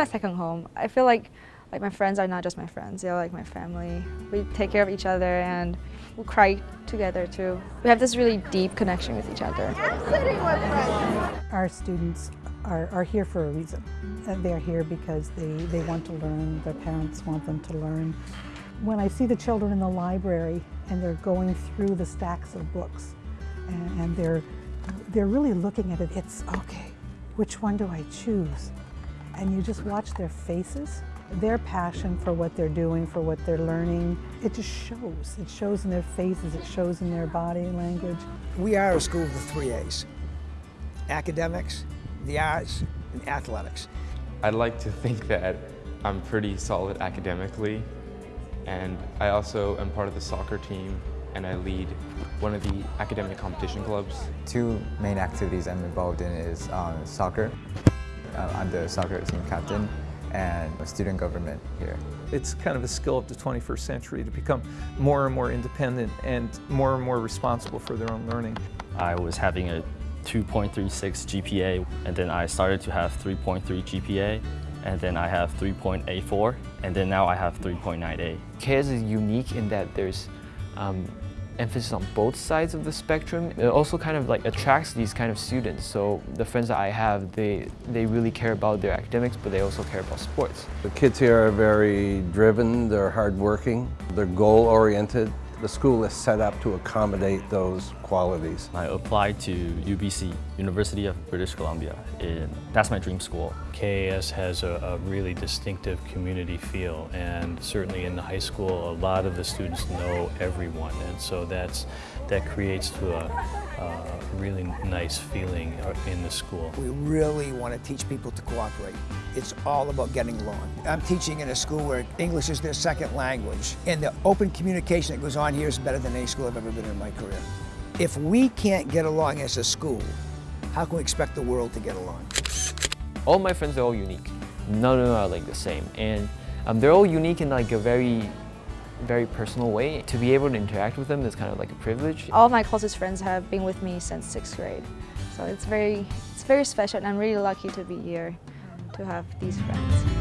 is my second home. I feel like like my friends are not just my friends, they're like my family. We take care of each other and we cry together too. We have this really deep connection with each other. Our students are, are here for a reason. Uh, they're here because they, they want to learn, their parents want them to learn. When I see the children in the library and they're going through the stacks of books and, and they're, they're really looking at it, it's okay, which one do I choose? And you just watch their faces their passion for what they're doing, for what they're learning, it just shows. It shows in their faces, it shows in their body language. We are a school of the three A's. Academics, the arts, and athletics. I'd like to think that I'm pretty solid academically, and I also am part of the soccer team, and I lead one of the academic competition clubs. Two main activities I'm involved in is um, soccer. Uh, I'm the soccer team captain and student government here. It's kind of a skill of the 21st century to become more and more independent and more and more responsible for their own learning. I was having a 2.36 GPA and then I started to have 3.3 GPA and then I have 3.84 and then now I have 3.98. KS is unique in that there's um, emphasis on both sides of the spectrum. It also kind of like attracts these kind of students. So the friends that I have, they, they really care about their academics, but they also care about sports. The kids here are very driven, they're hardworking, they're goal-oriented. The school is set up to accommodate those qualities. I applied to UBC, University of British Columbia. And that's my dream school. KAS has a, a, really distinctive community feel and certainly in the high school a lot of the students know everyone and so that's that creates to a, a really nice feeling uh, in the school. We really want to teach people to cooperate. It's all about getting along. I'm teaching in a school where English is their second language and the open communication that goes on here is better than any school I've ever been in, in my career. If we can't get along as a school, how can we expect the world to get along? All my friends are all unique. None of them are like the same. And um, they're all unique in like a very very personal way. To be able to interact with them is kind of like a privilege. All my closest friends have been with me since sixth grade. So it's very, it's very special and I'm really lucky to be here to have these friends.